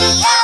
Yeah.